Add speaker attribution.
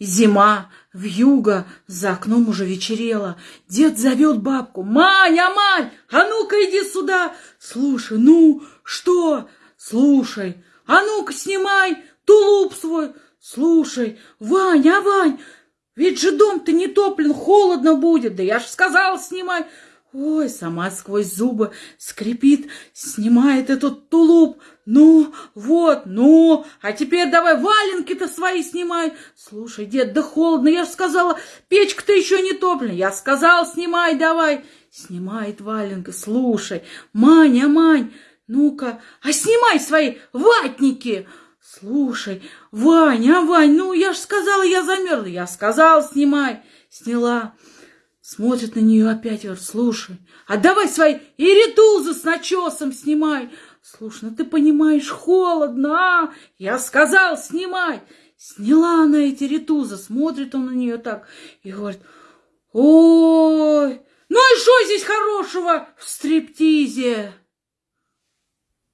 Speaker 1: Зима, вьюга, за окном уже вечерело. Дед зовет бабку. «Маня, Мань, а ну-ка иди сюда! Слушай, ну, что? Слушай, а ну-ка снимай тулуп свой! Слушай, Вань, а Вань, ведь же дом-то не топлен, холодно будет. Да я ж сказал, снимай!» Ой, сама сквозь зубы скрипит, снимает этот тулуп. Ну, вот, ну, а теперь давай валенки-то свои снимай. Слушай, дед, да холодно, я же сказала, печка-то еще не топлена. Я сказал, снимай давай. Снимает валенка, слушай, Маня, Мань, ну-ка, а снимай свои ватники. Слушай, Ваня, Вань, ну я же сказала, я замерзла. Я сказал, снимай. Сняла. Смотрит на нее опять, говорит, слушай, а давай свои иритузы с начесом снимай. Слушай, ну ты понимаешь, холодно, а? Я сказал, снимай. Сняла она эти ритузы, смотрит он на нее так и говорит, ой, ну и что здесь хорошего в стриптизе?